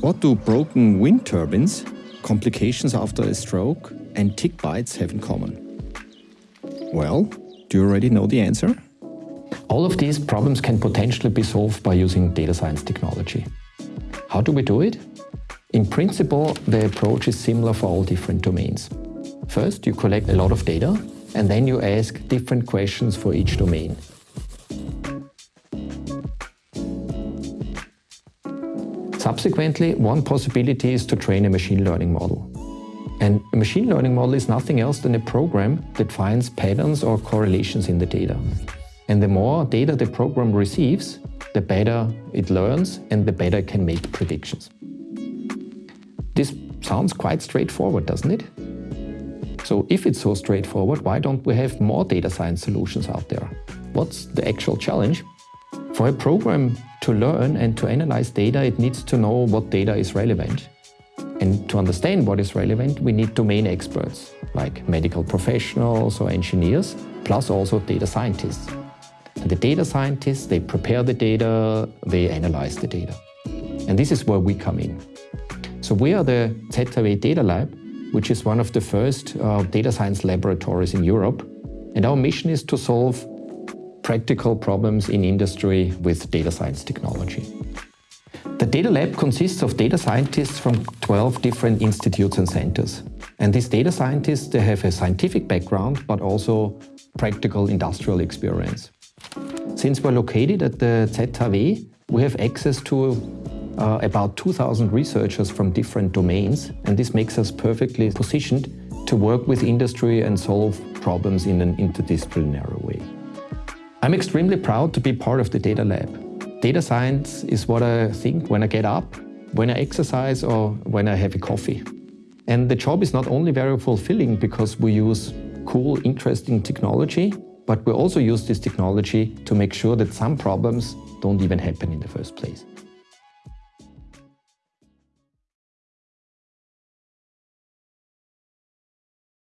What do broken wind turbines, complications after a stroke, and tick bites have in common? Well, do you already know the answer? All of these problems can potentially be solved by using data science technology. How do we do it? In principle, the approach is similar for all different domains. First, you collect a lot of data, and then you ask different questions for each domain. Subsequently, one possibility is to train a machine learning model. And a machine learning model is nothing else than a program that finds patterns or correlations in the data. And the more data the program receives, the better it learns and the better it can make predictions. This sounds quite straightforward, doesn't it? So if it's so straightforward, why don't we have more data science solutions out there? What's the actual challenge? For a program to learn and to analyze data, it needs to know what data is relevant. And to understand what is relevant, we need domain experts, like medical professionals or engineers, plus also data scientists. And the data scientists, they prepare the data, they analyze the data. And this is where we come in. So we are the ZHAW Data Lab, which is one of the first uh, data science laboratories in Europe. And our mission is to solve practical problems in industry with data science technology. The Data Lab consists of data scientists from 12 different institutes and centers. And these data scientists, they have a scientific background, but also practical industrial experience. Since we're located at the ZHAW, we have access to uh, about 2,000 researchers from different domains, and this makes us perfectly positioned to work with industry and solve problems in an interdisciplinary way. I'm extremely proud to be part of the Data Lab. Data science is what I think when I get up, when I exercise or when I have a coffee. And the job is not only very fulfilling because we use cool, interesting technology, but we also use this technology to make sure that some problems don't even happen in the first place.